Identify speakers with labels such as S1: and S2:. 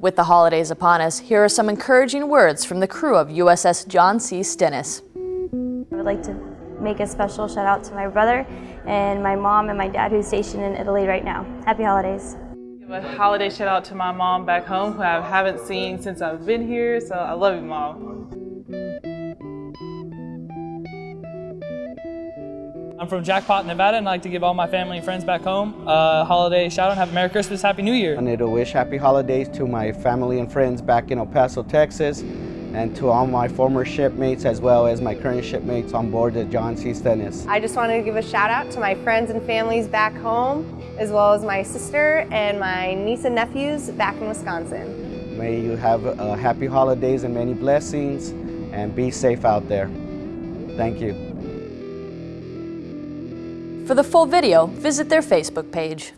S1: With the holidays upon us, here are some encouraging words from the crew of USS John C. Stennis.
S2: I would like to make a special shout out to my brother and my mom and my dad who's stationed in Italy right now. Happy holidays.
S3: Give a holiday shout out to my mom back home who I haven't seen since I've been here, so I love you, mom.
S4: I'm from Jackpot, Nevada, and I'd like to give all my family and friends back home a holiday shout out and have a Merry Christmas, Happy New Year.
S5: I need to wish happy holidays to my family and friends back in El Paso, Texas, and to all my former shipmates as well as my current shipmates on board the John C. Stennis.
S6: I just wanted to give a shout out to my friends and families back home, as well as my sister and my niece and nephews back in Wisconsin.
S5: May you have uh, happy holidays and many blessings, and be safe out there. Thank you.
S1: For the full video, visit their Facebook page.